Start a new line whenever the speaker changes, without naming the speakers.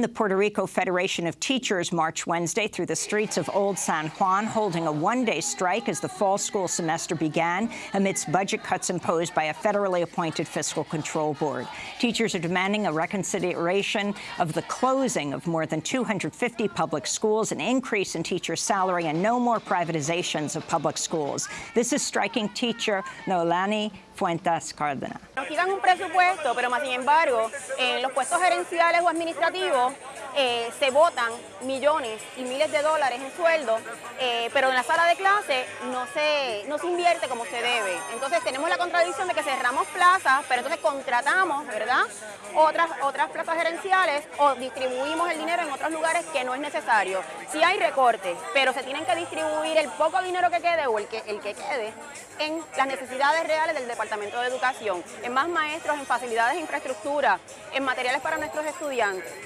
The Puerto Rico Federation of Teachers marched Wednesday through the streets of Old San Juan, holding a one-day strike as the fall school semester began amidst budget cuts imposed by a federally appointed fiscal control board. Teachers are demanding a reconsideration of the closing of more than 250 public schools, an increase in teacher salary, and no more privatizations of public schools. This is striking teacher Noelani Fuentes Cárdenas.
Nos quitan un presupuesto, pero más sin embargo, en los puestos gerenciales o administrativos eh, se votan millones y miles de dólares en sueldo, eh, pero en la sala de clase no se, no se invierte como se debe. Entonces tenemos la contradicción de que cerramos plazas, pero entonces contratamos, ¿verdad? Otras, otras plazas gerenciales o distribuimos el dinero en otros lugares que no es necesario. Sí hay recortes, pero se tienen que distribuir el poco dinero que quede o el que, el que quede en las necesidades reales del Departamento de Educación, en más maestros, en facilidades de infraestructura, en materiales para nuestros estudiantes.